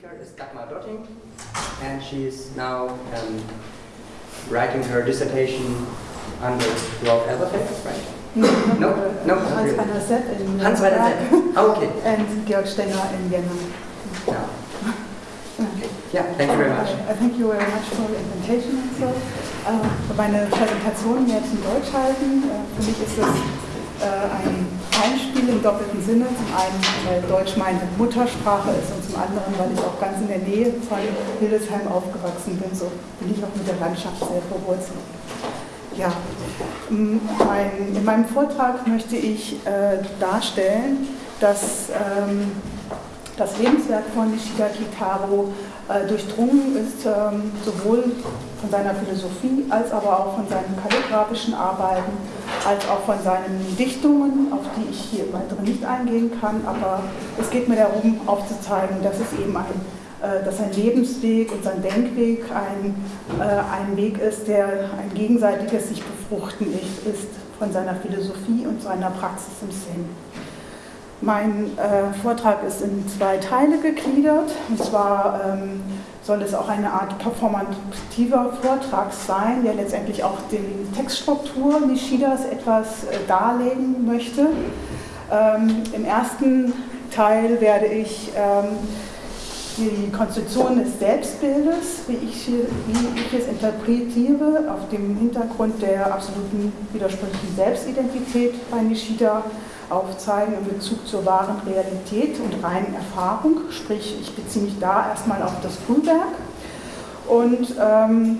speaker is Dagmar Dotting, and she's now um, writing her dissertation under Rolf Elberfeld, right? No, No, no, Hans really. Werner Sepp in Hans Werner Prague Sepp. Oh, okay. and Georg Stenger in Vienna. Okay. Yeah, thank you very much. Uh, Thank you very much for the invitation and so. Äh, meine Präsentation jetzt in Deutsch halten. Äh, für mich ist es äh, ein Einspiel im doppelten Sinne. Zum einen, weil Deutsch meine Muttersprache ist und zum anderen, weil ich auch ganz in der Nähe von Hildesheim aufgewachsen bin. So bin ich auch mit der Landschaft sehr verwurzelt. Ja, mein, in meinem Vortrag möchte ich äh, darstellen, dass ähm, das Lebenswerk von Nishida Kitaro durchdrungen ist, ähm, sowohl von seiner Philosophie als aber auch von seinen kalligraphischen Arbeiten, als auch von seinen Dichtungen, auf die ich hier im Weiteren nicht eingehen kann. Aber es geht mir darum, aufzuzeigen, dass es eben ein, äh, dass sein Lebensweg und sein Denkweg ein, äh, ein Weg ist, der ein gegenseitiges sich befruchten ist, ist von seiner Philosophie und seiner Praxis im Sinn. Mein äh, Vortrag ist in zwei Teile gegliedert. Und zwar ähm, soll es auch eine Art performativer Vortrag sein, der letztendlich auch die Textstruktur Nishidas etwas äh, darlegen möchte. Ähm, Im ersten Teil werde ich ähm, die Konstruktion des Selbstbildes, wie ich, wie ich es interpretiere, auf dem Hintergrund der absoluten widersprüchlichen Selbstidentität bei Nishida aufzeigen in Bezug zur wahren Realität und reinen Erfahrung. Sprich, ich beziehe mich da erstmal auf das Frühwerk. Und ähm,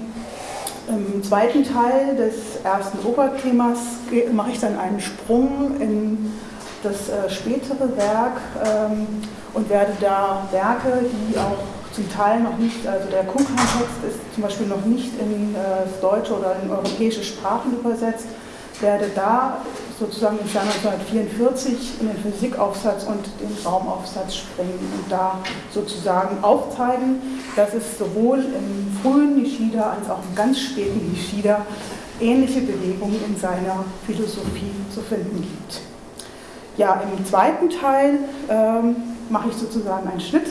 im zweiten Teil des ersten Oberthemas mache ich dann einen Sprung in das äh, spätere Werk ähm, und werde da Werke, die auch zum Teil noch nicht, also der Kunkhan-Text ist zum Beispiel noch nicht in äh, das Deutsche oder in europäische Sprachen übersetzt, werde da sozusagen im Jahr 1944 in den Physikaufsatz und den Raumaufsatz springen und da sozusagen aufzeigen, dass es sowohl im frühen Nishida als auch im ganz späten Nishida ähnliche Bewegungen in seiner Philosophie zu finden gibt. Ja, im zweiten Teil ähm, mache ich sozusagen einen Schnitt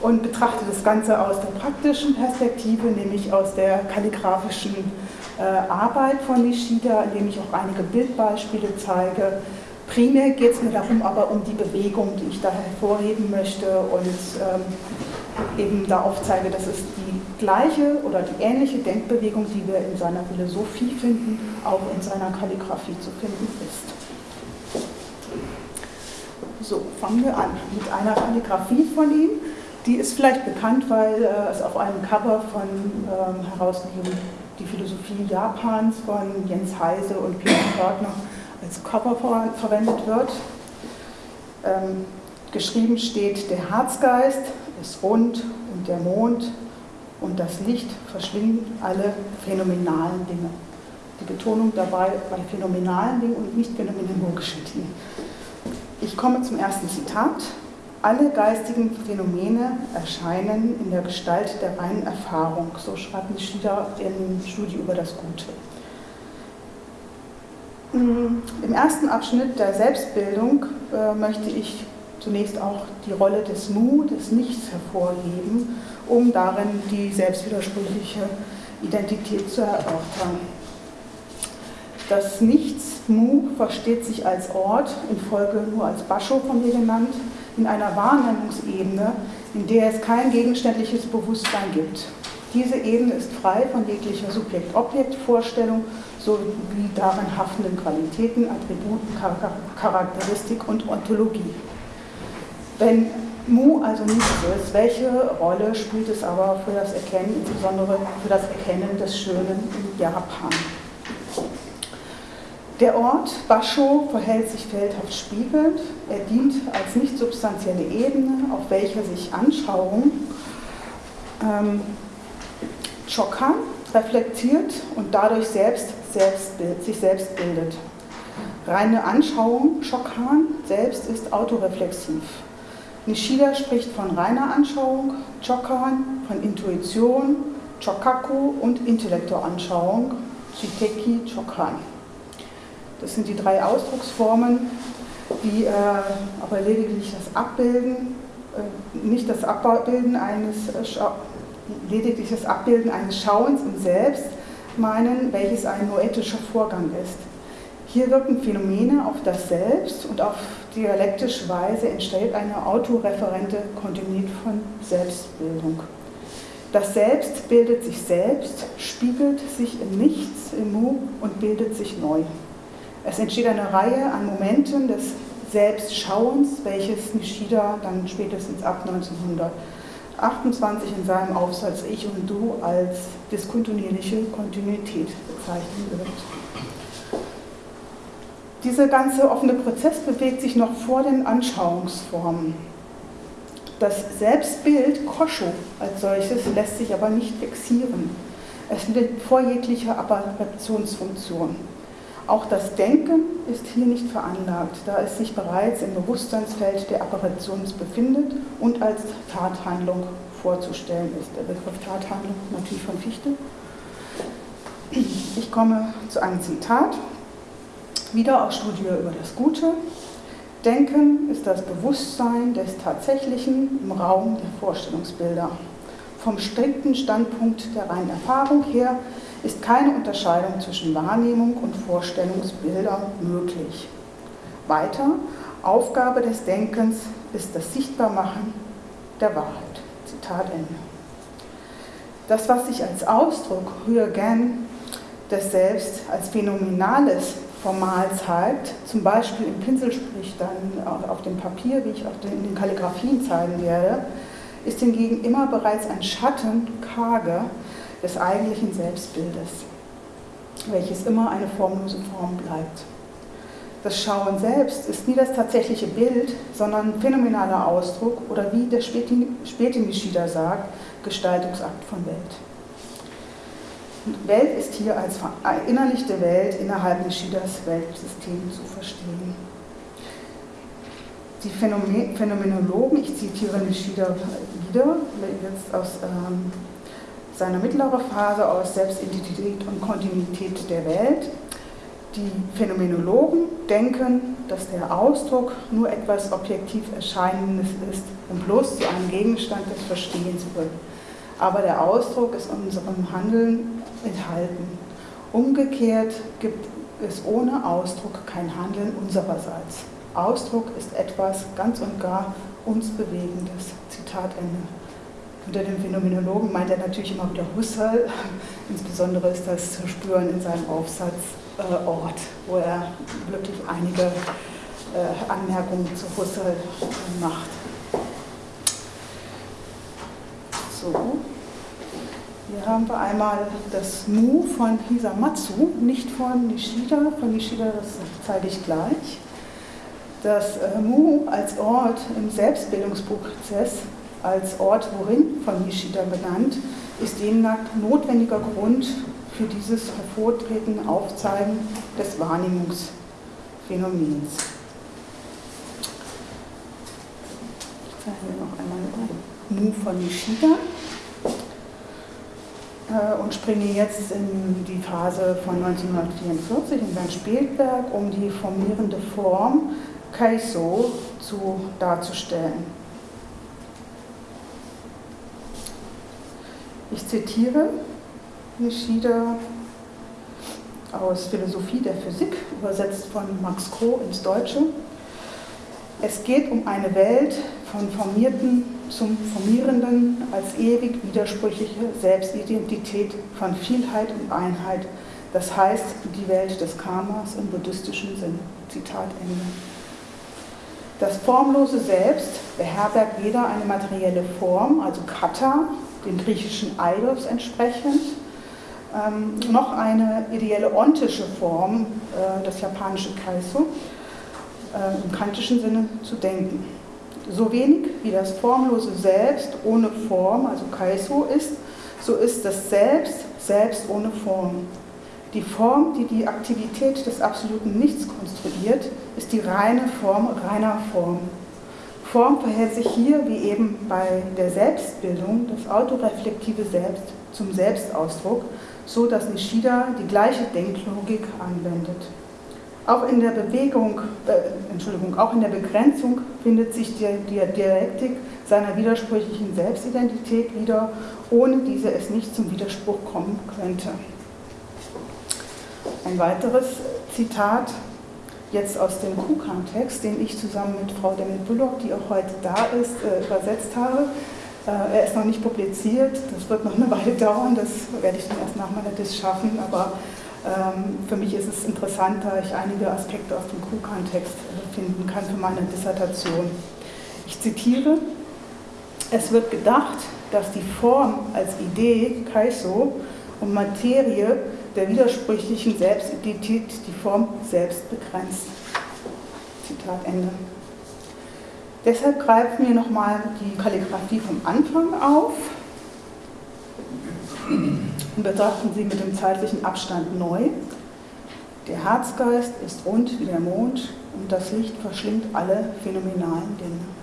und betrachte das Ganze aus der praktischen Perspektive, nämlich aus der kalligraphischen äh, Arbeit von Nishida, indem ich auch einige Bildbeispiele zeige. Primär geht es mir darum, aber um die Bewegung, die ich da hervorheben möchte und ähm, eben da aufzeige, dass es die gleiche oder die ähnliche Denkbewegung, die wir in seiner Philosophie finden, auch in seiner Kalligraphie zu finden ist. So, fangen wir an mit einer Kalligraphie von ihm. Die ist vielleicht bekannt, weil äh, es auf einem Cover von ähm, herausgegeben die Philosophie Japans von Jens Heise und Peter Körtner als Cover ver verwendet wird. Ähm, geschrieben steht, der Herzgeist ist rund und der Mond und das Licht verschlingen alle phänomenalen Dinge. Die Betonung dabei bei phänomenalen Dingen und nicht phänomenologischen Dingen. Ich komme zum ersten Zitat. Alle geistigen Phänomene erscheinen in der Gestalt der reinen Erfahrung, so schreibt Nishida in Studie über das Gute. Mm, Im ersten Abschnitt der Selbstbildung äh, möchte ich zunächst auch die Rolle des Mu, des Nichts hervorheben, um darin die selbstwidersprüchliche Identität zu erörtern. Das Nichts, Mu, versteht sich als Ort, in Folge nur als Basho von mir genannt, in einer Wahrnehmungsebene, in der es kein gegenständliches Bewusstsein gibt. Diese Ebene ist frei von jeglicher Subjekt-Objekt-Vorstellung sowie darin haftenden Qualitäten, Attributen, Char- Charakteristik und Ontologie. Wenn Mu also nichts ist, welche Rolle spielt es aber für das Erkennen, insbesondere für das Erkennen des Schönen in Japan? Der Ort Basho verhält sich feldhaft spiegelnd. Er dient als nicht substanzielle Ebene, auf welcher sich Anschauung ähm, Chokan reflektiert und dadurch selbst, selbstbild, sich selbst bildet. Reine Anschauung, Chokan, selbst ist autoreflexiv. Nishida spricht von reiner Anschauung, Chokan, von Intuition, Chokaku und Intellektualanschauung, Shiteki Chokan. Das sind die drei Ausdrucksformen, die äh, aber lediglich das abbilden äh, nicht das Abbilden eines, lediglich das Abbilden eines Schauens im Selbst meinen, welches ein noetischer Vorgang ist. Hier wirken Phänomene auf das Selbst und auf dialektische Weise entsteht eine autoreferente Kontinuität von Selbstbildung. Das Selbst bildet sich selbst, spiegelt sich im Nichts, im Mu und bildet sich neu. Es entsteht eine Reihe an Momenten des Selbstschauens, welches Nishida dann spätestens ab 1928 in seinem Aufsatz Ich und Du als diskontinuierliche Kontinuität bezeichnen wird. Dieser ganze offene Prozess bewegt sich noch vor den Anschauungsformen. Das Selbstbild Kosho als solches lässt sich aber nicht fixieren. Es liegt vor jeglicher Apparationsfunktion. Auch das Denken ist hier nicht veranlagt, da es sich bereits im Bewusstseinsfeld der Apparations befindet und als Tathandlung vorzustellen ist. Der Begriff Tathandlung natürlich von Fichte. Ich komme zu einem Zitat, wieder aus Studie über das Gute. Denken ist das Bewusstsein des Tatsächlichen im Raum der Vorstellungsbilder. Vom strikten Standpunkt der reinen Erfahrung her ist keine Unterscheidung zwischen Wahrnehmung und Vorstellungsbildern möglich. Weiter, Aufgabe des Denkens ist das Sichtbarmachen der Wahrheit. Zitat Ende. Das, was sich als Ausdruck höher gern des Selbst als phänomenales formal zeigt, zum Beispiel im Pinselstrich dann auf dem Papier, wie ich auch in den Kalligraphien zeigen werde, ist hingegen immer bereits ein Schatten, karge, des eigentlichen Selbstbildes, welches immer eine formlose Form bleibt. Das Schauen selbst ist nie das tatsächliche Bild, sondern phänomenaler Ausdruck oder wie der späte Nishida sagt, Gestaltungsakt von Welt. Welt ist hier als verinnerlichte Welt innerhalb Nishidas Weltsystem zu verstehen. Die Phänomenologen, ich zitiere Nishida wieder, jetzt aus ähm, seiner mittleren Phase aus Selbstidentität und Kontinuität der Welt. Die Phänomenologen denken, dass der Ausdruck nur etwas objektiv Erscheinendes ist und bloß zu einem Gegenstand des Verstehens wird. Aber der Ausdruck ist in unserem Handeln enthalten. Umgekehrt gibt es ohne Ausdruck kein Handeln unsererseits. Ausdruck ist etwas ganz und gar uns Bewegendes. Zitat Ende. Unter dem Phänomenologen meint er natürlich immer wieder Husserl. Insbesondere ist das zu spüren in seinem Aufsatz äh, Ort, wo er wirklich einige äh, Anmerkungen zu Husserl macht. So. Hier haben wir einmal das Mu von Hisamatsu, nicht von Nishida. Von Nishida, das zeige ich gleich. Das äh, Mu als Ort im Selbstbildungsprozess als Ort worin von Nishida benannt, ist demnach notwendiger Grund für dieses Hervortreten, Aufzeigen des Wahrnehmungsphänomens. Ich zeige noch einmal Mu von Nishida äh, und springe jetzt in die Phase von 1944 in sein Spätwerk, um die formierende Form Kaiso zu, darzustellen. Ich zitiere Nishida aus Philosophie der Physik, übersetzt von Max Kroh ins Deutsche. Es geht um eine Welt von Formierten zum Formierenden als ewig widersprüchliche Selbstidentität von Vielheit und Einheit. Das heißt die Welt des Karmas im buddhistischen Sinn. Zitat Ende. Das formlose Selbst beherbergt weder eine materielle Form, also Kata, den griechischen Eidos entsprechend, ähm, noch eine ideelle ontische Form, äh, das japanische Kaiso, äh, im kantischen Sinne zu denken. So wenig wie das formlose Selbst ohne Form, also Kaiso ist, so ist das Selbst selbst ohne Form. Die Form, die die Aktivität des absoluten Nichts konstruiert, ist die reine Form reiner Form. Form verhält sich hier, wie eben bei der Selbstbildung, das autoreflektive Selbst zum Selbstausdruck, so dass Nishida die gleiche Denklogik anwendet. Auch in der Bewegung, äh, Entschuldigung, auch in der Begrenzung findet sich die, die Dialektik seiner widersprüchlichen Selbstidentität wieder, ohne diese es nicht zum Widerspruch kommen könnte. Ein weiteres Zitat, jetzt aus dem Kukan-Text, den ich zusammen mit Frau Demit Bullock, die auch heute da ist, äh, übersetzt habe. Äh, er ist noch nicht publiziert, das wird noch eine Weile dauern, das werde ich dann erst nach meiner Diss schaffen, aber ähm, für mich ist es interessant, da ich einige Aspekte aus dem Kukan-Text äh, finden kann für meine Dissertation. Ich zitiere, es wird gedacht, dass die Form als Idee, Kaiso, und Materie der widersprüchlichen Selbstidentität die Form selbst begrenzt. Zitat Ende. Deshalb greifen wir nochmal die Kalligraphie vom Anfang auf und betrachten sie mit dem zeitlichen Abstand neu. Der Herzgeist ist rund wie der Mond und das Licht verschlingt alle phänomenalen Dinge.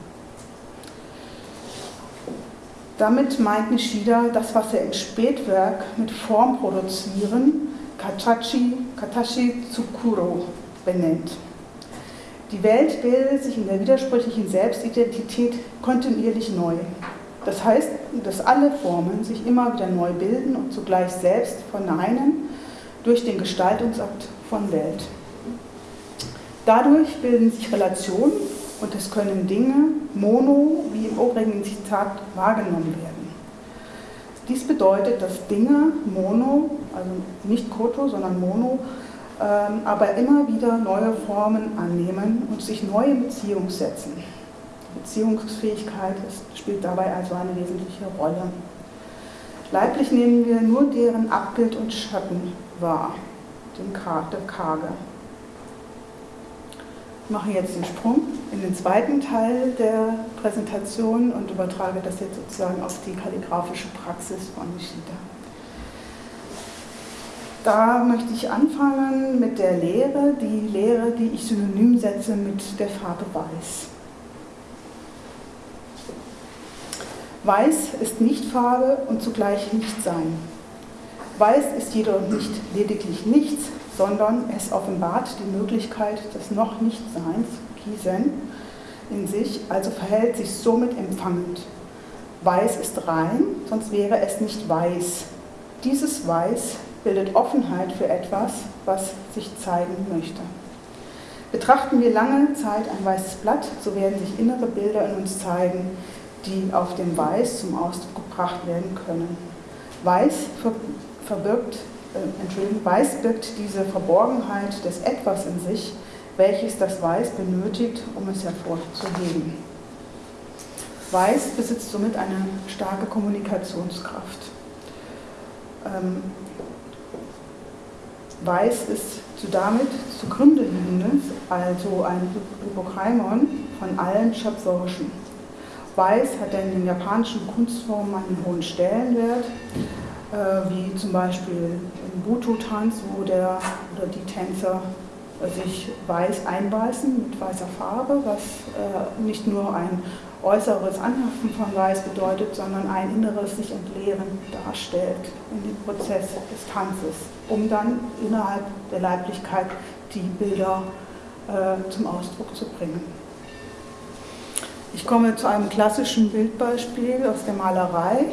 Damit meint Nishida das, was er im Spätwerk mit Form produzieren, Katachi, Katashi Tsukuro benennt. Die Welt bildet sich in der widersprüchlichen Selbstidentität kontinuierlich neu. Das heißt, dass alle Formen sich immer wieder neu bilden und zugleich selbst verneinen durch den Gestaltungsakt von Welt. Dadurch bilden sich Relationen und es können Dinge mono, wie im obrigen Zitat, wahrgenommen werden. Dies bedeutet, dass Dinge mono, also nicht koto, sondern mono, ähm, aber immer wieder neue Formen annehmen und sich neu in Beziehung setzen. Beziehungsfähigkeit spielt dabei also eine wesentliche Rolle. Leiblich nehmen wir nur deren Abbild und Schatten wahr, den Karge. Mache jetzt den Sprung in den zweiten Teil der Präsentation und übertrage das jetzt sozusagen auf die kalligraphische Praxis von Nishida. Da möchte ich anfangen mit der Lehre, die Lehre, die ich synonym setze mit der Farbe Weiß. Weiß ist nicht Farbe und zugleich nicht Sein. Weiß ist jedoch nicht lediglich nichts, sondern es offenbart die Möglichkeit des noch nicht Seins, Kisen, in sich, also verhält sich somit empfangend. Weiß ist rein, sonst wäre es nicht weiß. Dieses Weiß bildet Offenheit für etwas, was sich zeigen möchte. Betrachten wir lange Zeit ein weißes Blatt, so werden sich innere Bilder in uns zeigen, die auf dem Weiß zum Ausdruck gebracht werden können. Weiß verbirgt Entschuldigung, Weiß birgt diese Verborgenheit des Etwas in sich, welches das Weiß benötigt, um es hervorzuheben. Weiß besitzt somit eine starke Kommunikationskraft. Ähm, Weiß ist zu damit zugrunde liegendes, also ein Hypokreimon von allen Schöpferischen. Weiß hat in den japanischen Kunstformen einen hohen Stellenwert, äh, wie zum Beispiel im Buto-Tanz, wo der oder die Tänzer sich weiß einbeißen mit weißer Farbe, was äh, nicht nur ein äußeres Anhaften von Weiß bedeutet, sondern ein inneres sich entleeren darstellt in dem Prozess des Tanzes, um dann innerhalb der Leiblichkeit die Bilder äh, zum Ausdruck zu bringen. Ich komme zu einem klassischen Bildbeispiel aus der Malerei.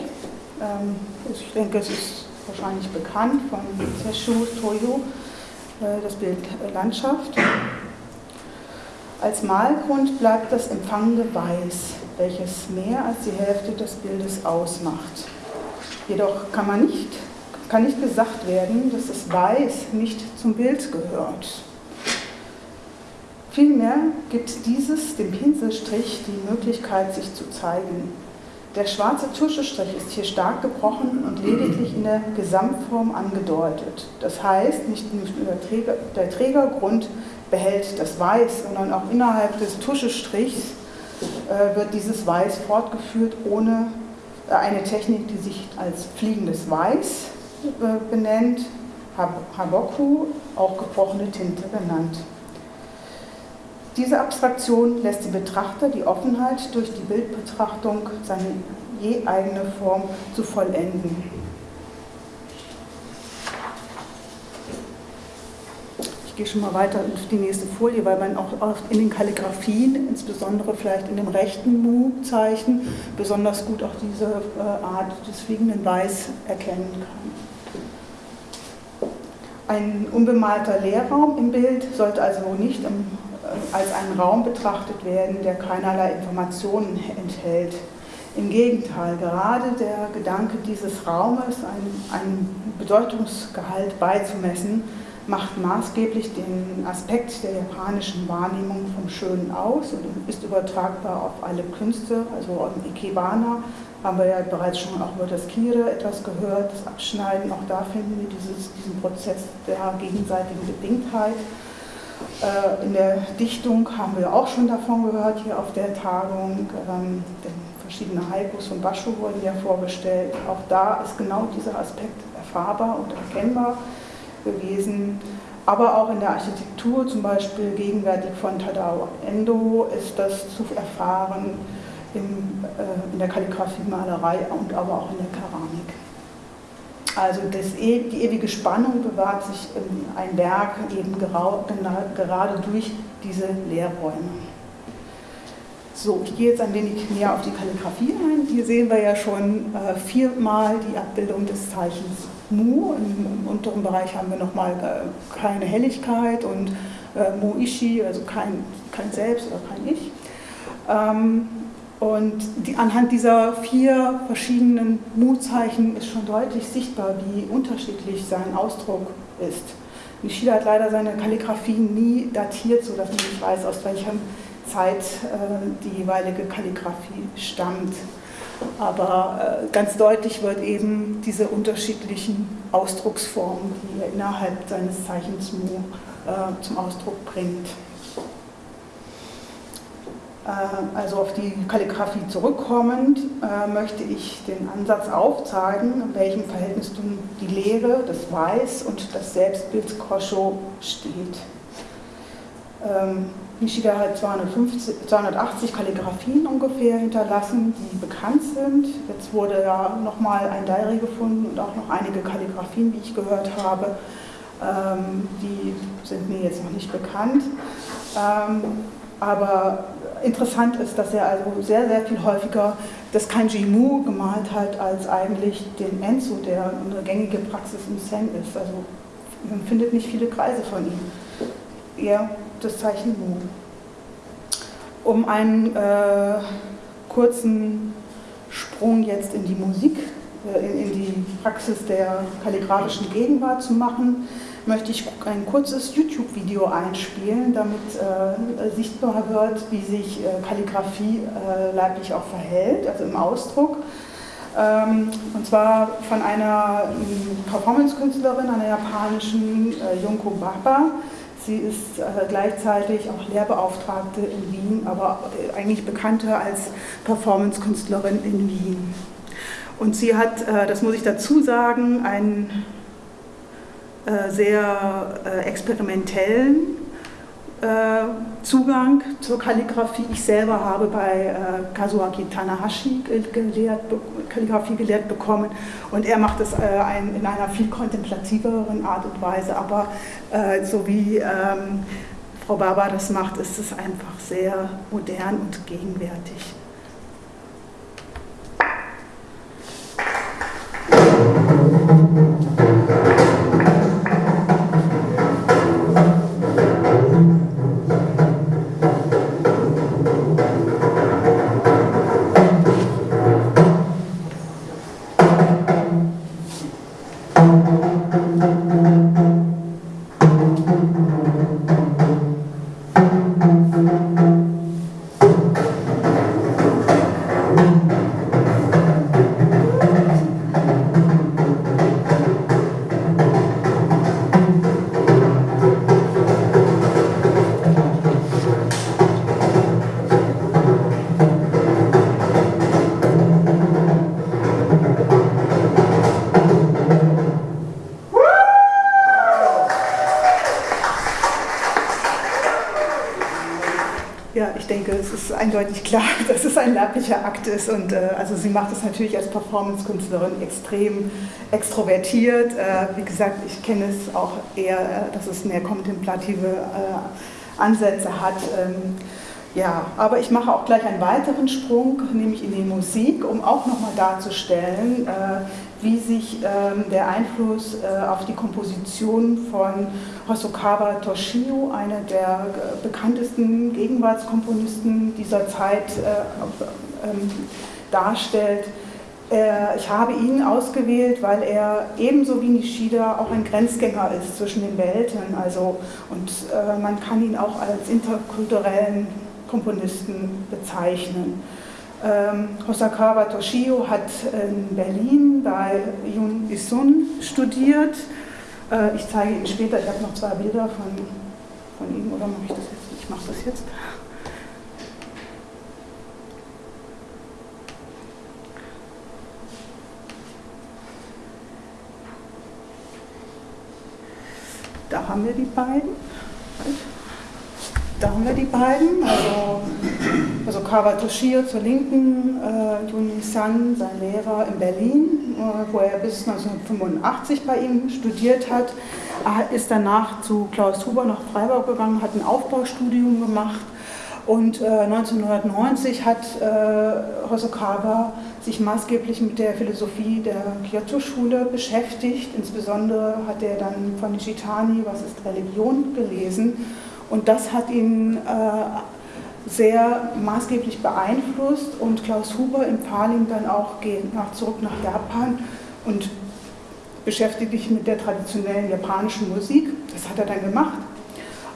Ähm, ich denke, es ist wahrscheinlich bekannt von Seshu Toyo, äh, das Bild Landschaft. Als Malgrund bleibt das empfangende Weiß, welches mehr als die Hälfte des Bildes ausmacht. Jedoch kann, man nicht, kann nicht gesagt werden, dass das Weiß nicht zum Bild gehört. Vielmehr gibt dieses dem Pinselstrich die Möglichkeit, sich zu zeigen. Der schwarze Tuschestrich ist hier stark gebrochen und lediglich in der Gesamtform angedeutet. Das heißt, nicht nur der, Träger, der Trägergrund behält das Weiß, sondern auch innerhalb des Tuschestrichs äh, wird dieses Weiß fortgeführt ohne äh, eine Technik, die sich als fliegendes Weiß äh, benennt, Haboku, auch gebrochene Tinte genannt. Diese Abstraktion lässt den Betrachter die Offenheit durch die Bildbetrachtung seine je eigene Form zu vollenden. Ich gehe schon mal weiter auf die nächste Folie, weil man auch in den Kalligraphien, insbesondere vielleicht in dem rechten Mu-Zeichen, besonders gut auch diese äh, Art des fliegenden Weiß erkennen kann. Ein unbemalter Leerraum im Bild sollte also nicht im, als ein Raum betrachtet werden, der keinerlei Informationen enthält. Im Gegenteil, gerade der Gedanke dieses Raumes, einen Bedeutungsgehalt beizumessen, macht maßgeblich den Aspekt der japanischen Wahrnehmung vom Schönen aus und ist übertragbar auf alle Künste. Also im Ikebana haben wir ja bereits schon auch über das Kire etwas gehört, das Abschneiden, auch da finden wir dieses, diesen Prozess der gegenseitigen Bedingtheit. Äh, in der Dichtung haben wir auch schon davon gehört, hier auf der Tagung. Ähm, verschiedene Haikus von Basho wurden ja vorgestellt. Auch da ist genau dieser Aspekt erfahrbar und erkennbar gewesen. Aber auch in der Architektur, zum Beispiel gegenwärtig von Tadao Endo, ist das zu erfahren äh, in der Kalligraphie, Malerei und aber auch in der Keramik. Also das, e, die ewige Spannung bewahrt sich in ein Werk eben gerade durch diese Leerräume. So, ich gehe jetzt ein wenig näher auf die Kalligrafie ein. Hier sehen wir ja schon äh, viermal die Abbildung des Zeichens Mu. Im, Im, unteren Bereich haben wir nochmal äh, keine Helligkeit und äh, Mu Ishi, also kein, kein Selbst oder kein Ich. Ähm, und die, anhand dieser vier verschiedenen Mu-Zeichen ist schon deutlich sichtbar, wie unterschiedlich sein Ausdruck ist. Nishida hat leider seine Kalligrafie nie datiert, sodass man nicht weiß, aus welchem Zeit äh, die jeweilige Kalligraphie stammt. Aber äh, ganz deutlich wird eben diese unterschiedlichen Ausdrucksformen, die er innerhalb seines Zeichens Mu äh, zum Ausdruck bringt. Also auf die Kalligraphie zurückkommend, möchte ich den Ansatz aufzeigen, in welchem Verhältnis die Lehre, das Weiß und das Selbstbild Kosho steht. Ähm, Nishida hat 250, 280 Kalligraphien ungefähr hinterlassen, die bekannt sind. Jetzt wurde ja nochmal ein Diary gefunden und auch noch einige Kalligraphien, wie ich gehört habe. Ähm, die sind mir jetzt noch nicht bekannt. Ähm, aber interessant ist, dass er also sehr, sehr viel häufiger das Kanji Mu gemalt hat, als eigentlich den Enzo, der eine gängige Praxis im Zen ist. Also man findet nicht viele Kreise von ihm. Eher das Zeichen Mu. Um einen äh, kurzen Sprung jetzt in die Musik, äh, in, in, die Praxis der kalligraphischen Gegenwart zu machen, möchte ich ein kurzes YouTube-Video einspielen, damit äh, sichtbar wird, wie sich äh, Kalligrafie äh, leiblich auch verhält, also im Ausdruck. Ähm, und zwar von einer ähm, Performance-Künstlerin, einer japanischen äh, Junko Baba, Sie ist äh, gleichzeitig auch Lehrbeauftragte in Wien, aber eigentlich bekannter als Performance-Künstlerin in Wien. Und sie hat, äh, das muss ich dazu sagen, einen sehr experimentellen äh, Zugang zur Kalligrafie. Ich selber habe bei äh, Kazuaki Tanahashi gelehrt, Kalligrafie gelehrt bekommen und er macht es äh, in einer viel kontemplativeren Art und Weise, aber äh, so wie ähm, Frau Baba das macht, ist es einfach sehr modern und gegenwärtig. Leiblicher Akt ist. Und äh, also sie macht es natürlich als Performance-Künstlerin extrem extrovertiert. Äh, wie gesagt, ich kenne es auch eher, äh, dass es mehr kontemplative äh, Ansätze hat. Ähm, ja, aber ich mache auch gleich einen weiteren Sprung, nämlich in die Musik, um auch nochmal darzustellen, äh, wie sich ähm, der Einfluss auf die Komposition von Hosokawa Toshio, einer der bekanntesten Gegenwartskomponisten dieser Zeit, ähm, darstellt. Äh, ich habe ihn ausgewählt, weil er ebenso wie Nishida auch ein Grenzgänger ist zwischen den Welten. Also, und äh, man kann ihn auch als interkulturellen Komponisten bezeichnen. Ähm, Hosakawa Toshio hat in Berlin bei Yun Isun studiert. Äh, ich zeige Ihnen später, ich habe noch zwei Bilder von, von ihm, oder mache ich das jetzt? Ich mache das jetzt. Da haben wir die beiden. Da haben wir die beiden, also, also Kawa Toshio zur Linken, äh, Juni San, sein Lehrer in Berlin, äh, wo er bis 1985 bei ihm studiert hat. Er ist danach zu Klaus Huber nach Freiburg gegangen, hat ein Aufbaustudium gemacht und äh, 1990 hat äh, Hosokawa sich maßgeblich mit der Philosophie der Kyoto-Schule beschäftigt. Insbesondere hat er dann von Nishitani, was ist Religion, gelesen und das hat ihn äh, sehr maßgeblich beeinflusst und Klaus Huber empfahl ihm dann auch, geh nach, zurück nach Japan und beschäftige dich mit der traditionellen japanischen Musik. Das hat er dann gemacht.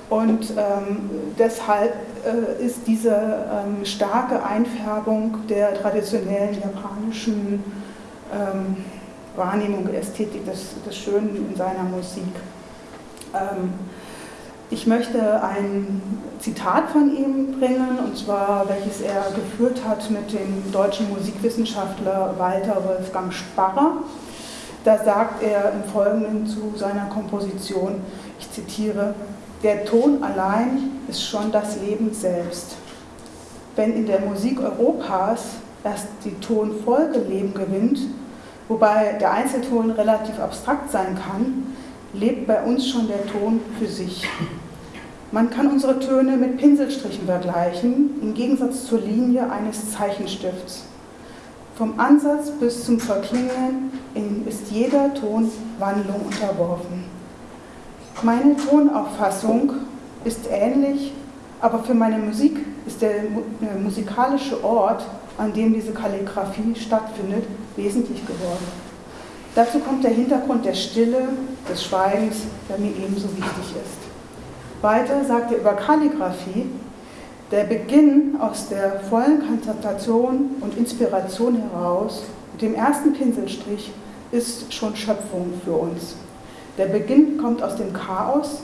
Und ähm, deshalb äh, ist diese ähm, starke Einfärbung der traditionellen japanischen ähm, Wahrnehmung, Ästhetik des, des Schönen in seiner Musik. Ähm, ich möchte ein Zitat von ihm bringen, und zwar welches er geführt hat mit dem deutschen Musikwissenschaftler Walter Wolfgang Sparrer. Da sagt er im Folgenden zu seiner Komposition, ich zitiere, der Ton allein ist schon das Leben selbst. Wenn in der Musik Europas erst die Tonfolge Leben gewinnt, wobei der Einzelton relativ abstrakt sein kann, lebt bei uns schon der Ton für sich. Man kann unsere Töne mit Pinselstrichen vergleichen, im Gegensatz zur Linie eines Zeichenstifts. Vom Ansatz bis zum Verklingen ist jeder Ton Wandlung unterworfen. Meine Tonauffassung ist ähnlich, aber für meine Musik ist der musikalische Ort, an dem diese Kalligraphie stattfindet, wesentlich geworden. Dazu kommt der Hintergrund der Stille, des Schweigens, der mir ebenso wichtig ist. Weiter sagt er über Kalligraphie, der Beginn aus der vollen Konzentration und Inspiration heraus, mit dem ersten Pinselstrich, ist schon Schöpfung für uns. Der Beginn kommt aus dem Chaos,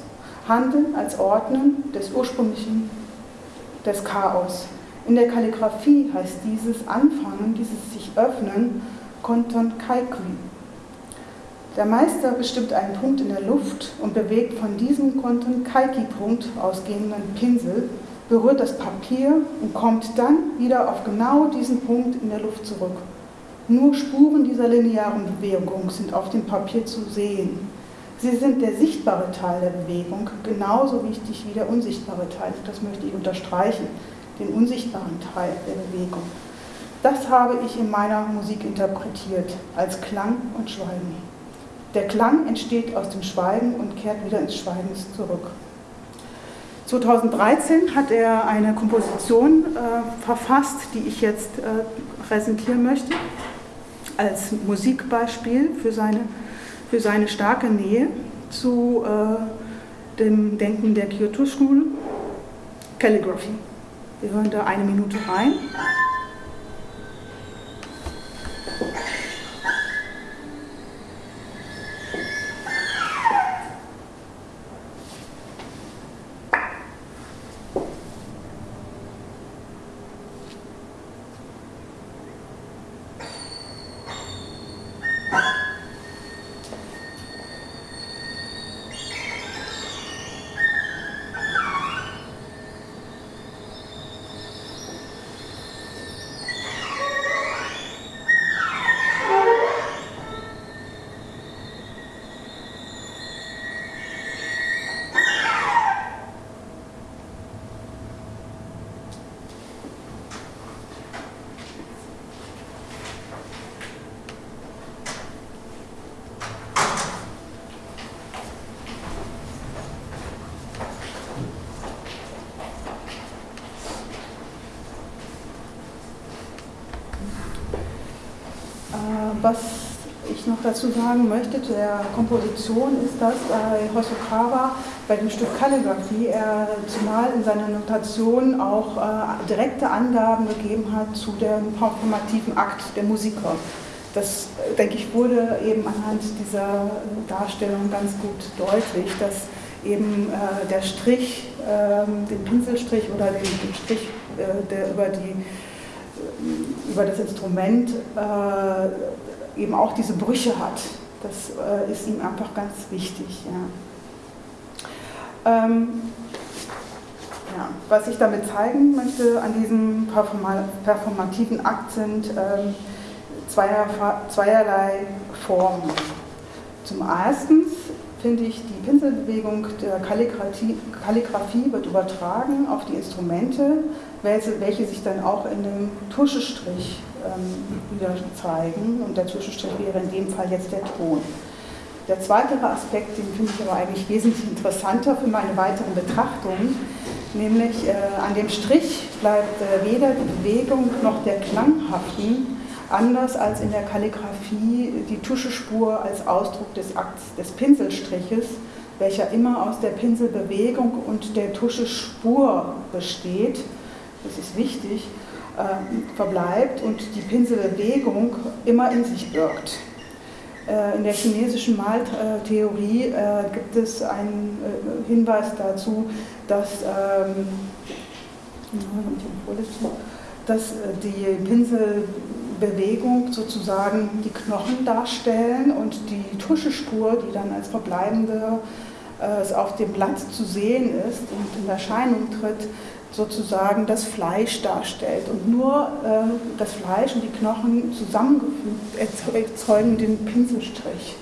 Handeln als Ordnen des ursprünglichen des Chaos. In der Kalligraphie heißt dieses Anfangen, dieses sich öffnen, Konton Kaikui, der Meister bestimmt einen Punkt in der Luft und bewegt von diesem Konten-Kaiki-Punkt ausgehenden Pinsel, berührt das Papier und kommt dann wieder auf genau diesen Punkt in der Luft zurück. Nur Spuren dieser linearen Bewegung sind auf dem Papier zu sehen. Sie sind der sichtbare Teil der Bewegung, genauso wichtig wie der unsichtbare Teil. Das möchte ich unterstreichen, den unsichtbaren Teil der Bewegung. Das habe ich in meiner Musik interpretiert als Klang und Schweigen. Der Klang entsteht aus dem Schweigen und kehrt wieder ins Schweigen zurück. 2013 hat er eine Komposition äh, verfasst, die ich jetzt äh, präsentieren möchte, als Musikbeispiel für seine, für seine starke Nähe zu äh, dem Denken der Kyoto School, Calligraphy. Wir hören da eine Minute rein. Was ich noch dazu sagen möchte, der Komposition ist, dass bei Hosokawa bei dem Stück Kalligrafie er zumal in seiner Notation auch äh, direkte Angaben gegeben hat zu dem performativen Akt der Musiker. Das, äh, denke ich, wurde eben anhand dieser Darstellung ganz gut deutlich, dass eben äh, der Strich, äh, den Pinselstrich oder den, den Strich, äh, der über, die, äh, über das Instrument äh, eben auch diese Brüche hat. Das äh, ist ihm einfach ganz wichtig. Ja. Ähm, ja, was ich damit zeigen möchte an diesem performativen Akt sind ähm, zweier, zweierlei Formen. Zum ersten finde ich, die Pinselbewegung der Kalligrafie, wird übertragen auf die Instrumente, welche, welche sich dann auch in dem Tuschestrich ähm, wieder zeigen. Und der Tuschestrich wäre in dem Fall jetzt der Ton. Der zweite Aspekt, den finde ich aber eigentlich wesentlich interessanter für meine weiteren Betrachtungen, nämlich äh, an dem Strich bleibt äh, weder die Bewegung noch der Klang haften, anders als in der Kalligrafie die Tuschespur als Ausdruck des Akts des Pinselstriches, welcher immer aus der Pinselbewegung und der Tuschespur besteht, das ist wichtig, äh, verbleibt und die Pinselbewegung immer in sich birgt. Äh, in der chinesischen Maltheorie äh, gibt es einen äh, Hinweis dazu, dass, ähm, dass äh, die Pinsel Bewegung sozusagen die Knochen darstellen und die Tuschespur, die dann als verbleibende äh, auf dem Blatt zu sehen ist und in Erscheinung tritt, sozusagen das Fleisch darstellt. Und nur äh, das Fleisch und die Knochen zusammengefügt erzeugen den Pinselstrich.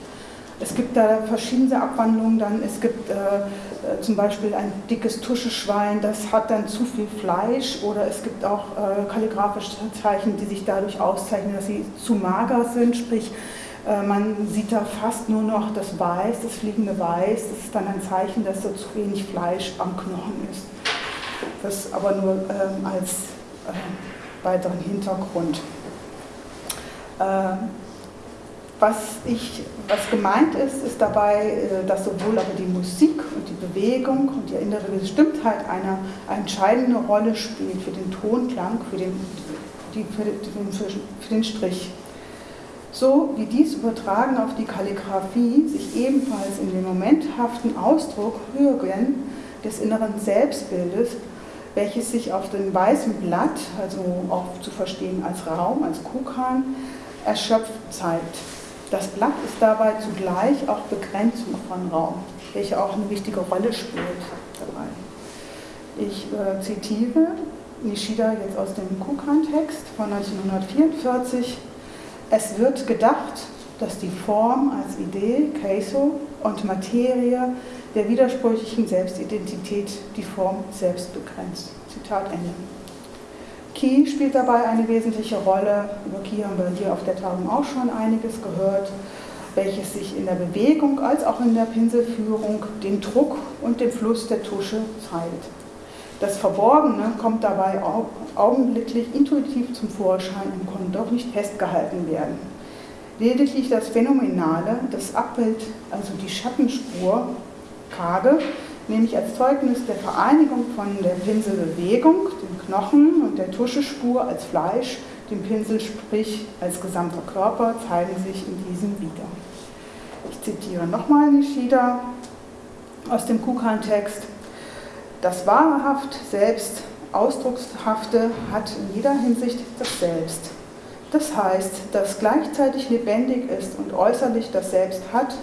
Es gibt da verschiedene Abwandlungen dann. Es gibt äh, äh, zum Beispiel ein dickes Tuscheschwein, das hat dann zu viel Fleisch. Oder es gibt auch äh, kalligrafische Zeichen, die sich dadurch auszeichnen, dass sie zu mager sind. Sprich, äh, man sieht da fast nur noch das Weiß, das fliegende Weiß. Das ist dann ein Zeichen, dass da zu wenig Fleisch am Knochen ist. Das aber nur ähm, als äh, weiteren Hintergrund. Was, ich, was gemeint ist, ist dabei, äh, dass sowohl aber die Musik und die Bewegung und die innere Bestimmtheit eine, eine entscheidende Rolle spielt für den Tonklang, für den, die, für, den, für den Strich. So wie dies übertragen auf die Kalligraphie sich ebenfalls in den momenthaften Ausdruck Hören des inneren Selbstbildes, welches sich auf dem weißen Blatt, also auch zu verstehen als Raum, als Kukan, erschöpft zeigt. Das Blatt ist dabei zugleich auch Begrenzung von Raum, welche auch eine wichtige Rolle spielt dabei. Ich äh, zitiere Nishida jetzt aus dem Kukan-Text von 1944. Es wird gedacht, dass die Form als Idee, Keiso, und Materie der widersprüchlichen Selbstidentität die Form selbst begrenzt. Zitat Ende. Ki spielt dabei eine wesentliche Rolle. Über Ki haben wir hier auf der Tagung auch schon einiges gehört, welches sich in der Bewegung als auch in der Pinselführung den Druck und den Fluss der Tusche zeigt. Das Verborgene kommt dabei augenblicklich intuitiv zum Vorschein und kann doch nicht festgehalten werden. Lediglich das Phänomenale, das Abbild, also die Schattenspur, Kage, nämlich als Zeugnis der Vereinigung von der Pinselbewegung, dem Knochen und der Tuschespur als Fleisch, dem Pinsel sprich als gesamter Körper, zeigen sich in diesem wieder. Ich zitiere nochmal Nishida aus dem Kukan-Text. Das wahrhaft Selbst Ausdruckshafte hat in jeder Hinsicht das Selbst. Das heißt, dass gleichzeitig lebendig ist und äußerlich das Selbst hat,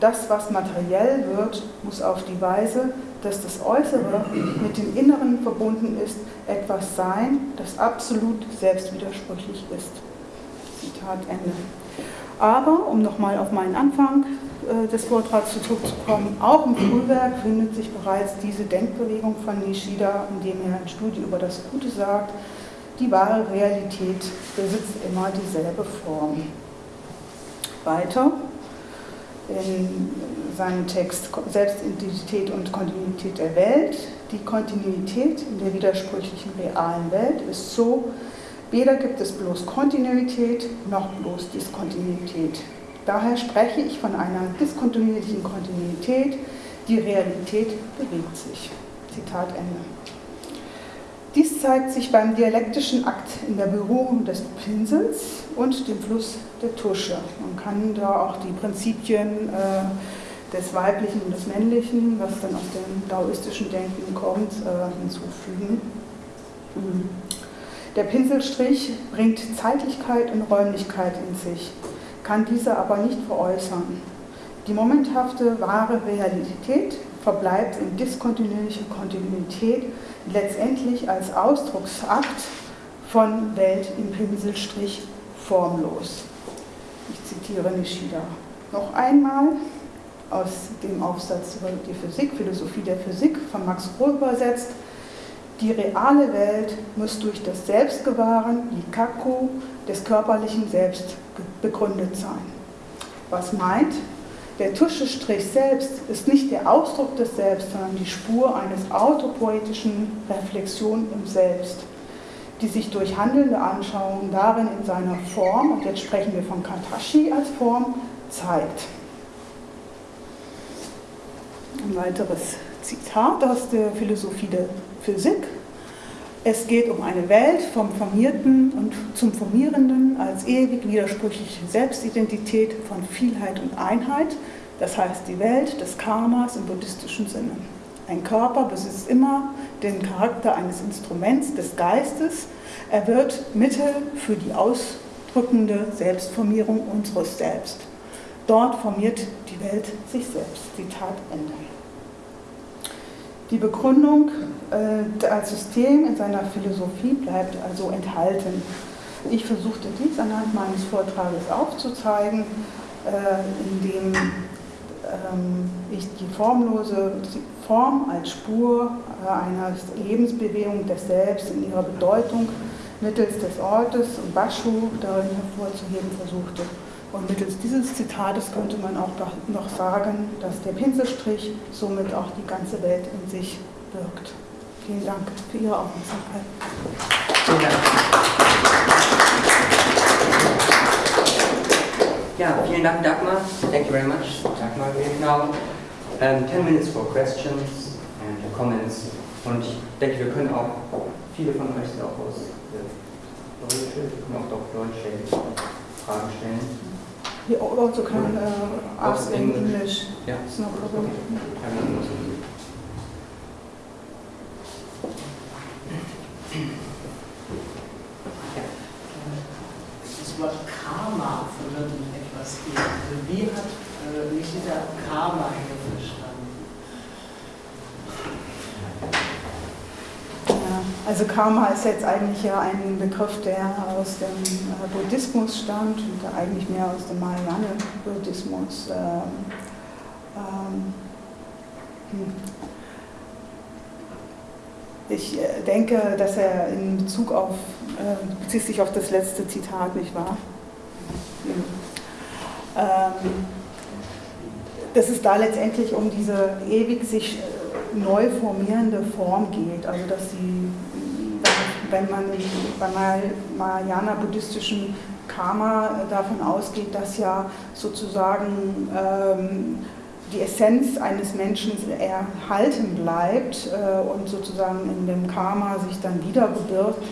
das, was materiell wird, muss auf die Weise, dass das Äußere mit dem Inneren verbunden ist, etwas sein, das absolut selbstwidersprüchlich ist. Zitat Ende. Aber, um nochmal auf meinen Anfang äh, des Vortrags zurückzukommen, auch im Frühwerk findet sich bereits diese Denkbewegung von Nishida, in dem er ein Studie über das Gute sagt, die wahre Realität besitzt immer dieselbe Form. Weiter, in seinem Text Selbstidentität und Kontinuität der Welt. Die Kontinuität in der widersprüchlichen realen Welt ist so, Weder gibt es bloß Kontinuität noch bloß Diskontinuität. Daher spreche ich von einer diskontinuierlichen Kontinuität. Die Realität bewegt sich. Zitat Ende. Dies zeigt sich beim dialektischen Akt in der Berührung des Pinsels und dem Fluss der Tusche. Man kann da auch die Prinzipien äh, des Weiblichen und des Männlichen, was dann aus dem daoistischen Denken kommt, äh, hinzufügen. Mhm. Der Pinselstrich bringt Zeitlichkeit und Räumlichkeit in sich, kann diese aber nicht veräußern. Die momenthafte wahre Realität verbleibt in diskontinuierlicher Kontinuität letztendlich als Ausdrucksakt von Welt im Pinselstrich formlos. Ich zitiere Nishida noch einmal aus dem Aufsatz über die Physik, Philosophie der Physik von Max Rohr übersetzt. Die reale Welt muss durch das Selbstgewahren, die Kaku, des körperlichen Selbst begründet sein. Was meint? Der Tuschestrich selbst ist nicht der Ausdruck des Selbst, sondern die Spur eines autopoetischen Reflexion im Selbst, die sich durch handelnde Anschauungen darin in seiner Form, und jetzt sprechen wir von Katashi als Form, zeigt. Ein weiteres Zitat aus der Philosophie der Physik. Es geht um eine Welt vom Formierten und zum Formierenden als ewig widersprüchliche Selbstidentität von Vielheit und Einheit, das heißt die Welt des Karmas im buddhistischen Sinne. Ein Körper besitzt immer den Charakter eines Instruments des Geistes. Er wird Mittel für die ausdrückende Selbstformierung unseres Selbst. Dort formiert die Welt sich selbst. Zitat Ende. Die Begründung äh, als System in seiner Philosophie bleibt also enthalten. Ich versuchte dies anhand meines Vortrages aufzuzeigen, äh, indem ähm, ich die formlose Form als Spur äh, einer Lebensbewegung des Selbst in ihrer Bedeutung mittels des Ortes und Baschu darin hervorzuheben versuchte. Und mittels dieses Zitates könnte man auch noch sagen, dass der Pinselstrich somit auch die ganze Welt in sich wirkt. Vielen Dank für Ihre Aufmerksamkeit. Vielen Dank. Ja, vielen Dank, Dagmar. Thank you very much, Dagmar. We have now um, 10 minutes for questions and comments. Und ich denke, wir können auch, viele von euch sind auch aus wir können auch Deutsch Fragen stellen. You also can uh, ask in English. English. Yeah. It's no problem. Das Wort Karma verwirrt mich etwas hier. Also wie hat äh, Nishida Karma hier verstanden? Also Karma ist jetzt eigentlich ja ein Begriff, der aus dem äh, Buddhismus stammt und eigentlich mehr aus dem Mahayana-Buddhismus. Ähm, ähm, hm. Ich äh, denke, dass er in Bezug auf, äh, bezieht sich auf das letzte Zitat, nicht wahr? Hm. Ähm, dass es da letztendlich um diese ewig sich neu formierende Form geht, also dass sie wenn man beim Mahayana-buddhistischen Karma äh, davon ausgeht, dass ja sozusagen ähm, die Essenz eines Menschen erhalten bleibt äh, und sozusagen in dem Karma sich dann wieder bewirkt,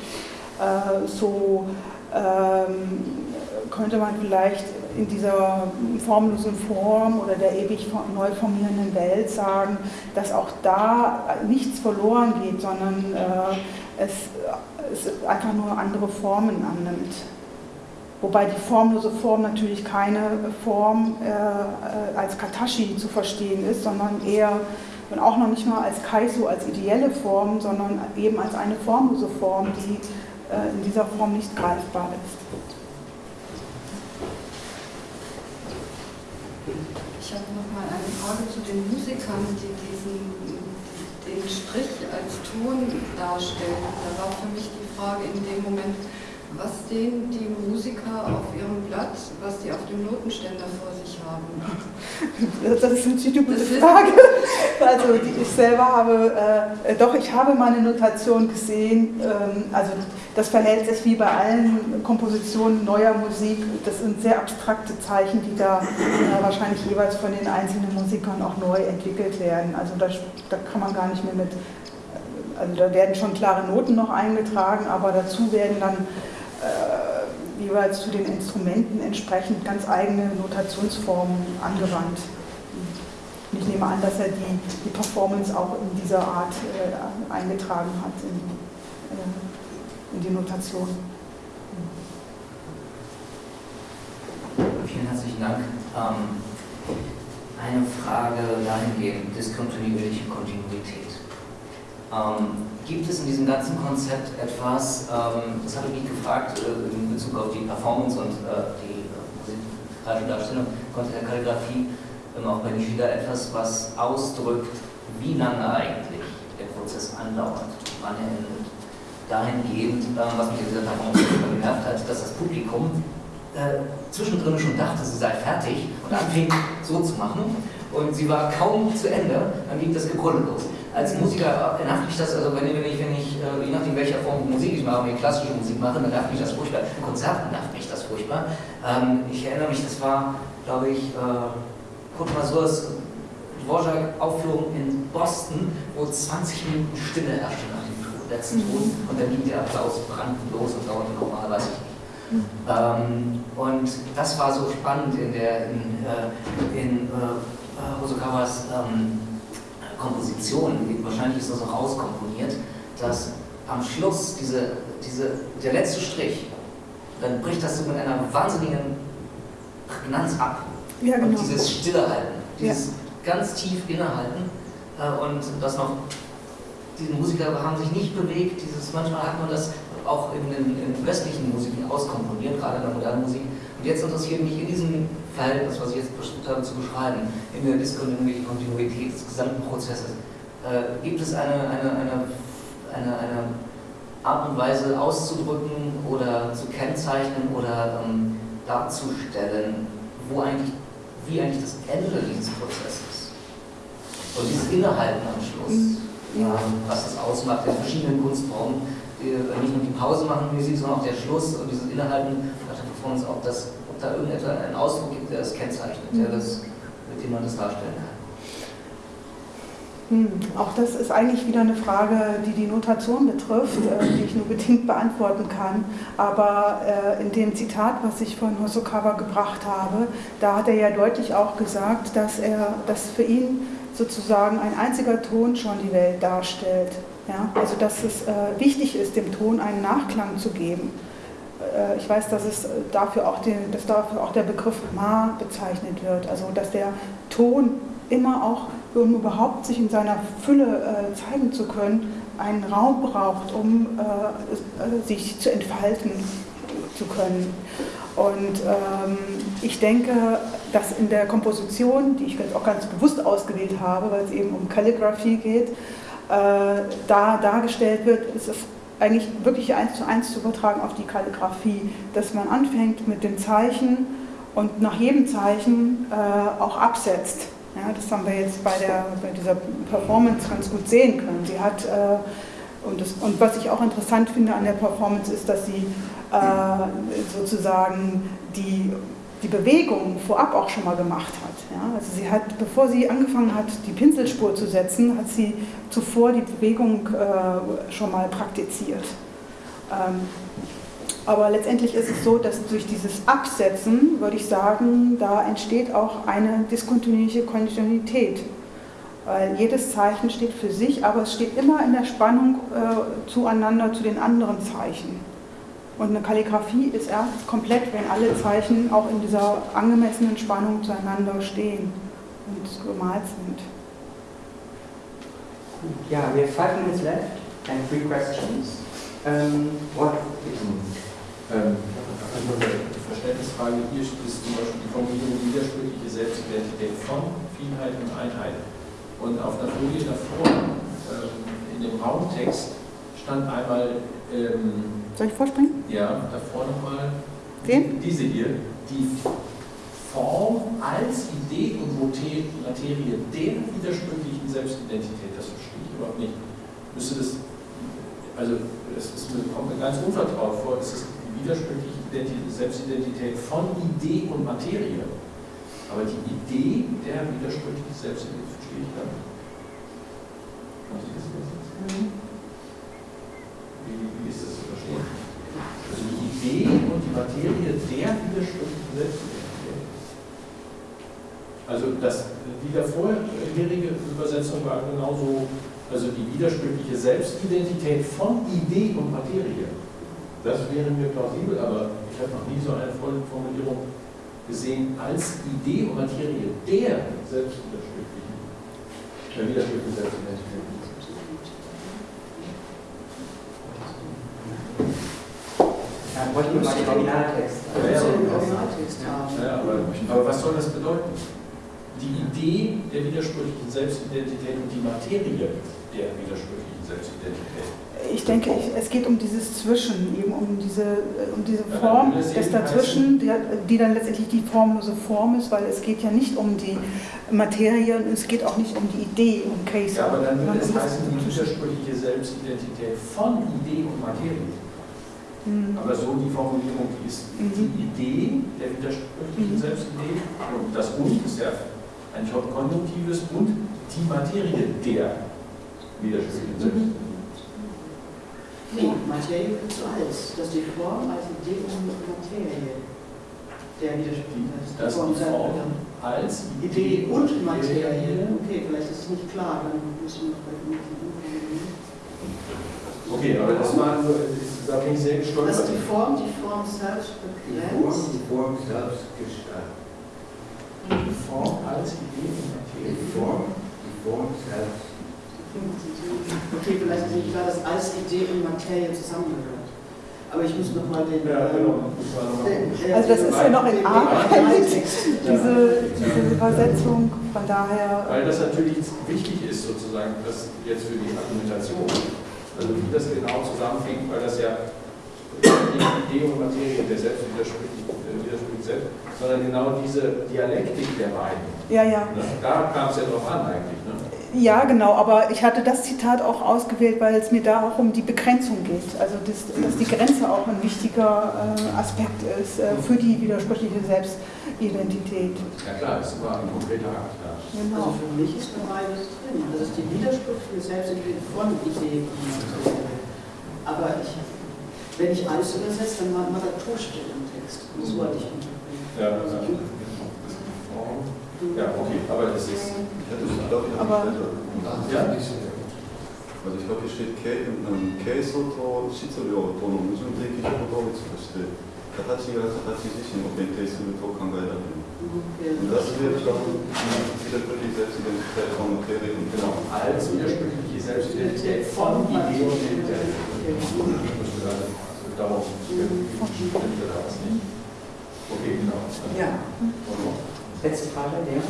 äh, so ähm, könnte man vielleicht in dieser formlosen Form oder der ewig neu formierenden Welt sagen, dass auch da nichts verloren geht, sondern äh, es, es einfach nur andere Formen annimmt. Wobei die formlose Form natürlich keine Form äh, äh, als Katashi zu verstehen ist, sondern eher, und auch noch nicht mal als Kaiso, als ideelle Form, sondern eben als eine formlose Form, die äh, in dieser Form nicht greifbar ist. Ich habe noch mal eine Frage zu den Musikern, die diesen Strich als Ton darstellen. Da war für mich die Frage in dem Moment, was sehen die Musiker auf ihrem Blatt, was sie auf dem Notenständer vor sich haben? Das ist eine gute Frage. Also ich selber habe, äh, doch, ich habe meine Notation gesehen. Ähm, also das verhält sich wie bei allen Kompositionen neuer Musik. Das sind sehr abstrakte Zeichen, die da äh, wahrscheinlich jeweils von den einzelnen Musikern auch neu entwickelt werden. Also da, da kann man gar nicht mehr mit also da werden schon klare Noten noch eingetragen, aber dazu werden dann äh, jeweils zu den Instrumenten entsprechend ganz eigene Notationsformen angewandt. Und ich nehme an, dass er die, die Performance auch in dieser Art äh, eingetragen hat, in, äh, in die Notation. Vielen herzlichen Dank. Ähm, eine Frage dahingehend, diskontinuierliche Kontinuität. Ähm, gibt es in diesem ganzen Konzept etwas, ähm, das habe ich mich gefragt äh, in Bezug auf die Performance und äh, die musikalische Darstellung, der Kalligrafie, ähm, auch bei Nishida etwas, was ausdrückt, wie lange eigentlich der Prozess andauert, wann er endet. Dahingehend, ähm, was mich in dieser Performance genervt hat, dass das Publikum äh, zwischendrin schon dachte, sie sei fertig und anfing so zu machen und sie war kaum zu Ende, dann ging das Gebrülle los als Musiker nervt mich das, also wenn, wenn ich, wenn ich äh, je nachdem welcher Form Musik ich mache, wenn ich klassische Musik mache, dann nervt mich das furchtbar. In Konzerten nervt mich das furchtbar. Ähm, ich erinnere mich, das war, glaube ich, äh, Kurt Masurs Dvorak-Aufführung in Boston, wo 20 Minuten Stille herrschte nach dem letzten mhm. Ton und dann ging der Applaus brannend los und dauerte nochmal, weiß ich nicht. Mhm. Ähm, und das war so spannend in der in, äh, in äh, Hosokawas ähm, Komposition, wahrscheinlich ist das auch auskomponiert, dass am Schluss diese, diese, der letzte Strich, dann bricht das so mit einer wahnsinnigen Prägnanz ab. Ja, genau. Und dieses Stillehalten, dieses ja. ganz tief innehalten äh, und das noch, diese Musiker haben sich nicht bewegt, dieses, manchmal hat man das auch in den in westlichen Musiken auskomponiert, gerade in der modernen Musik. Und jetzt interessiert mich in diesem Verhältnis, was ich jetzt versucht habe zu beschreiben, in der diskontinuierlichen Kontinuität des gesamten Prozesses, äh, gibt es eine, eine, eine, eine, eine Art und Weise auszudrücken oder zu kennzeichnen oder ähm, darzustellen, wo eigentlich, wie eigentlich das Ende dieses Prozesses und dieses Innehalten am Schluss, mhm. ja. ähm, was das ausmacht in verschiedenen Kunstformen, die, äh, nicht nur die Pause machen Musik, sondern auch der Schluss und dieses Innehalten nach der Performance, ob das da irgendetwas einen Ausdruck gibt, der das kennzeichnet, der das, mit dem man das darstellen kann. Hm, auch das ist eigentlich wieder eine Frage, die die Notation betrifft, äh, die ich nur bedingt beantworten kann. Aber äh, in dem Zitat, was ich von Hosokawa gebracht habe, da hat er ja deutlich auch gesagt, dass, er, dass für ihn sozusagen ein einziger Ton schon die Welt darstellt. Ja? Also dass es äh, wichtig ist, dem Ton einen Nachklang zu geben. Äh, ich weiß, dass, es dafür auch den, dass dafür auch der Begriff Ma bezeichnet wird, also dass der Ton immer auch, um überhaupt sich in seiner Fülle äh, zeigen zu können, einen Raum braucht, um äh, sich zu entfalten zu können. Und ähm, ich denke, dass in der Komposition, die ich jetzt auch ganz bewusst ausgewählt habe, weil es eben um Kalligraphie geht, äh, da dargestellt wird, ist es eigentlich wirklich eins zu eins zu übertragen auf die Kalligrafie, dass man anfängt mit den Zeichen und nach jedem Zeichen äh, auch absetzt. Ja, das haben wir jetzt bei, der, bei dieser Performance ganz gut sehen können. Sie hat, äh, und, das, und was ich auch interessant finde an der Performance ist, dass sie äh, sozusagen die die Bewegung vorab auch schon mal gemacht hat. Ja? Also sie hat, bevor sie angefangen hat, die Pinselspur zu setzen, hat sie zuvor die Bewegung äh, schon mal praktiziert. Ähm, aber letztendlich ist es so, dass durch dieses Absetzen, würde ich sagen, da entsteht auch eine diskontinuierliche Kontinuität. Weil jedes Zeichen steht für sich, aber es steht immer in der Spannung äh, zueinander zu den anderen Zeichen. Und eine Kalligrafie ist erst komplett, wenn alle Zeichen auch in dieser angemessenen Spannung zueinander stehen und gemalt sind. Ja, we have five minutes left and three questions. Um, what? Ähm, also eine Verständnisfrage. Hier ist zum Beispiel die Formulierung widersprüchliche Selbstidentität von Vielheit und Einheit. Und auf der Folie davor, ähm, in dem Raumtext, stand einmal ähm, Soll ich vorspringen? Ja, davor nochmal. Den? Diese hier. Die Form als Idee und Materie der widersprüchlichen Selbstidentität, das überhaupt nicht. Müsste das, also es kommt mir ganz unvertraut vor, es ist die widersprüchliche Identi- Selbstidentität von Idee und Materie. Aber die Idee der widersprüchlichen Selbstidentität verstehe ich gar nicht. Haben Sie das übersetzt? Wie, wie ist das zu verstehen? Also die Idee und die Materie der widersprüchlichen Selbstidentität. Also das, die der vorherige Übersetzung war genauso, also die widersprüchliche Selbstidentität von Idee und Materie. Das wäre mir plausibel, aber ich habe noch nie so eine Formulierung gesehen als Idee und Materie der selbstwidersprüchlichen, der widersprüchlichen Selbstidentität. Ja, bräuchten wir mal den Originaltext. Ja. Ja, aber, aber was soll das bedeuten? Die Idee der widersprüchlichen Selbstidentität und die Materie der widersprüchlichen Selbstidentität. Ich denke, ich, es geht um dieses Zwischen, eben um diese, äh, um diese Ja, Form es des Dazwischen, die, die dann letztendlich die formlose Form ist, weil es geht ja nicht um die Materie und es geht auch nicht um die Idee, um Case. Ja, aber dann würde es heißen, die widersprüchliche Selbstidentität von Idee und Materie. Mhm. Aber so die Formulierung, die ist Mhm. die Idee der widersprüchlichen Mhm. Selbstidee und das Und ist ja ein Konjunktives und die Materie der Selbstidentität. Nee, Materie wird zu als. Das ist die Form als Idee und Materie. Der widerspricht. Das ist die Form als Idee und Materie. Materie. Okay, vielleicht ist es nicht klar, dann müssen wir bisschen umgehen. Okay, aber das war nur, da bin ich sehr Das gestolpert. die Form, die Form selbst Die Form, begrenzt. die Form selbst gestaltet. Die Form als Idee und Die Materie. Form, die Form selbst. Okay, vielleicht ist nicht klar, dass als Idee und Materie zusammengehört. Aber ich muss nochmal den. Ja, ähm, genau. Also das ist ja noch in Arbeit, diese, diese Übersetzung, von daher. Weil das natürlich wichtig ist, sozusagen, das jetzt für die Argumentation. Also wie das genau zusammenhängt, weil das ja nicht Idee und Materie der selbst widerspricht, äh, widerspricht selbst, sondern genau diese Dialektik der beiden. Ja, ja. Ne? Da kam es ja drauf an eigentlich. Ne? Ja, genau, aber ich hatte das Zitat auch ausgewählt, weil es mir da auch um die Begrenzung geht. Also, das, dass die Grenze auch ein wichtiger äh, Aspekt ist äh, für die widersprüchliche Selbstidentität. Ja klar, das war ein konkreter Akt. Ja. Also Genau. für mich ist beides drin. Das ist die widersprüchliche Selbstentwicklung von Idee und Materie. Aber ich, wenn ich alles übersetze, dann macht man da Torstelle im Text. Das wollte ich unterbringen. Ja, Also, ja. ja, okay, aber das ist. Ich hätte ich glaube, ich Aber- Ja. Also ich glaube, hier steht Keiso to Shitsuryo to no Mujun-Teki Hyodomitsu to shite Katachi ga Katachi zishin o gentei suru to kangaerareru. Und das wäre dann die widersprüchliche Selbstidentität von Materie und Genau, als widersprüchliche Selbstidentität von Idee und Identität. Also darum stimmt da was nicht. Okay, genau. Ja. Letzte Frage, der?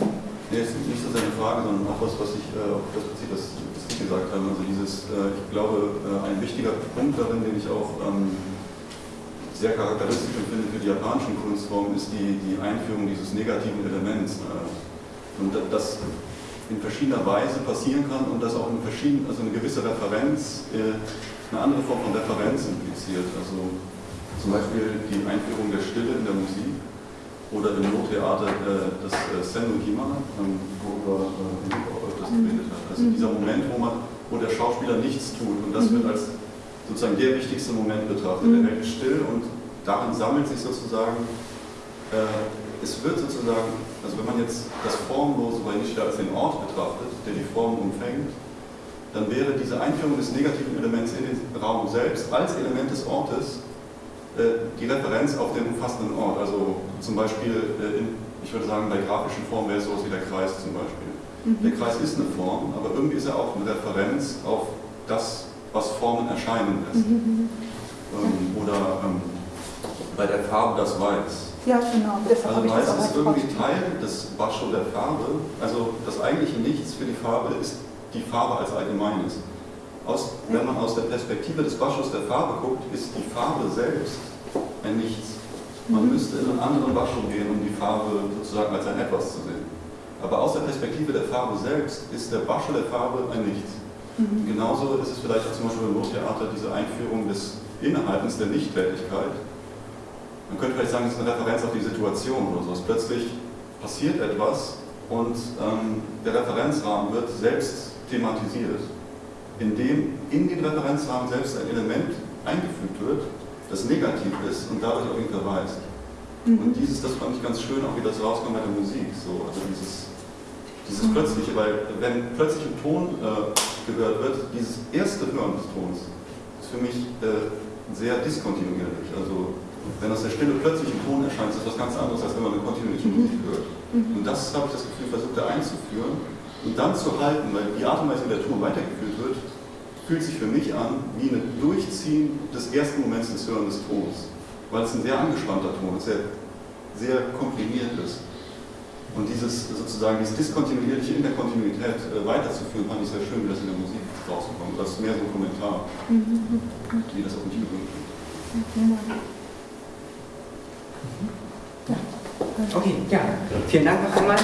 Nee, es ist nicht so seine Frage, sondern auch was, was ich äh, auf das Prinzip, was, was Sie gesagt haben. Also dieses, äh, ich glaube, äh, ein wichtiger Punkt darin, den ich auch ähm, sehr charakteristisch empfinde für die japanischen Kunstformen, ist die, die Einführung dieses negativen Elements. Und da- das in verschiedener Weise passieren kann und das auch in verschiedenen, also eine gewisse Referenz, äh, eine andere Form von Referenz impliziert. Also zum Beispiel die Einführung der Stille in der Musik oder im Nottheater äh, das äh, Senukima, ähm, worüber äh, Henrik auch öfters geredet hat. Also dieser Moment, wo man, wo der Schauspieler nichts tut und das wird als sozusagen der wichtigste Moment betrachtet. Er hält still und darin sammelt sich sozusagen, es wird sozusagen, also wenn man jetzt das Formlose bei Nietzsche als den Ort betrachtet, der die Form umfängt, dann wäre diese Einführung des negativen Elements in den Raum selbst als Element des Ortes äh, die Referenz auf den umfassenden Ort. Also zum Beispiel, äh, in, ich würde sagen, bei grafischen Formen wäre es sowas wie der Kreis zum Beispiel. Der Kreis ist eine Form, aber irgendwie ist er auch eine Referenz auf das, was Formen erscheinen lässt. Ähm, oder ähm, bei der Farbe das Weiß. Ja, genau. Deshalb Also ich das ist irgendwie Teil des Bascho der Farbe. Also das eigentliche Nichts für die Farbe ist die Farbe als Allgemeines. aus, wenn man aus der Perspektive des Waschers der Farbe guckt, ist die Farbe selbst ein Nichts. Man müsste in einen anderen Waschraum gehen, um die Farbe sozusagen als ein Etwas zu sehen. Aber aus der Perspektive der Farbe selbst ist der Wascher der Farbe ein Nichts. Genauso ist es vielleicht zum Beispiel im Nottheater diese Einführung des Innehaltens der Nichttätigkeit. Man könnte vielleicht sagen, es ist eine Referenz auf die Situation oder so. Plötzlich passiert etwas und ähm, der Referenzrahmen wird selbst thematisiert, indem in den Referenzrahmen selbst ein Element eingefügt wird, das negativ ist und dadurch auf ihn verweist. Und dieses, das fand ich ganz schön, auch wie das rauskommt bei der Musik. So, also dieses, dieses Plötzliche, weil wenn plötzlich ein Ton äh, gehört wird, dieses erste Hören des Tons ist für mich äh, sehr diskontinuierlich. Also wenn aus der Stille plötzlich ein Ton erscheint, ist das was ganz anderes, als wenn man eine kontinuierliche Musik hört. Und das habe ich das Gefühl, versucht er einzuführen und dann zu halten, weil die Art und Weise, wie der Ton weitergeführt wird, fühlt sich für mich an wie ein Durchziehen des ersten Moments des Hörens des Tons. Weil es ein sehr angespannter Ton ist, sehr, sehr komprimiert ist. Und dieses sozusagen dieses Diskontinuierliche in der Kontinuität äh, weiterzuführen, fand ich sehr schön, wie das in der Musik rausgekommen ist. Das ist mehr so ein Kommentar, wie das auch nicht gewünscht wird. Okay, ja. Vielen Dank noch einmal.